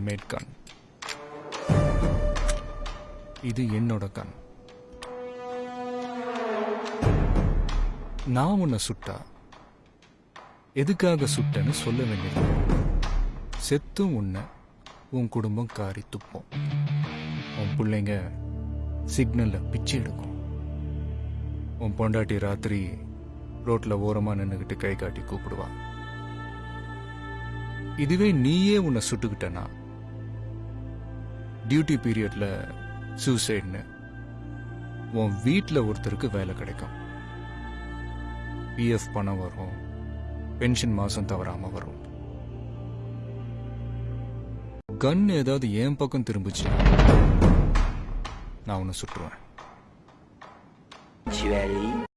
Mat கன் இது என்னோட கன் நான் உன்னை சுட்டா? எதுக்காக சுட்டேன்னு சொல்ல வேண்டியது. செத்தும் உன்னை உன் குடும்பம் காரி துப்போம். உன் பிள்ளைங்க சிக்னல்ல பிச்சை எடுக்கும். உன் பொண்டாட்டி ராத்திரி ரோட்ல ஓரமா நின்னுகிட்டு கை காட்டி கூப்பிடுவா. இதுவே நீயே உன்னை சுட்டுக்கிட்டனா? டியூட்டி பீரியட்ல சூசைட்னு உன் வீட்டில் ஒருத்தருக்கு வேலை கிடைக்கும். பிஎஃப் பணம் வரும். பென்ஷன் மாசம் தவறாம வரும். கன் ஏதாவது என் பக்கம் திரும்பிச்சு. நான் உன்னை சுட்டுருவேன்.